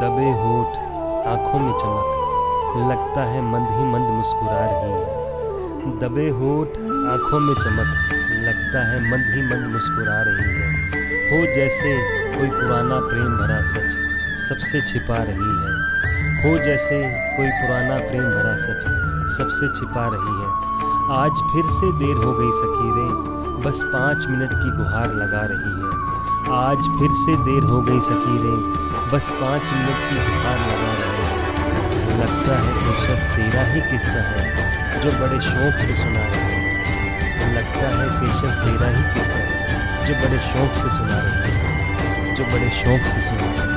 दबे होठ, आँखों में चमक। लगता है मंद ही मंद मुस्कुरा रही है। दबे होठ, आँखों में चमक। लगता है मंद ही मंद मुस्कुरा रही है। हो जैसे कोई पुराना प्रेम भरा सच सबसे छिपा रही है। हो जैसे कोई पुराना प्रेम भरा सच सबसे छिपा रही है। आज फिर से देर हो गई सखी रे बस पाँच मिनट की गुहार लगा रही है। आज फिर से देर हो गई सखी रे बस पाँच मिनट की गुहार लगा रहे लगता है बेशक तेरा ही किस्सा है, जो बड़े शौक से सुना रहे हैं। लगता है बेशक तेरा ही किस्सा है, जो बड़े शौक से सुना रहे हैं। जो बड़े शौक से सुना रहे हैं।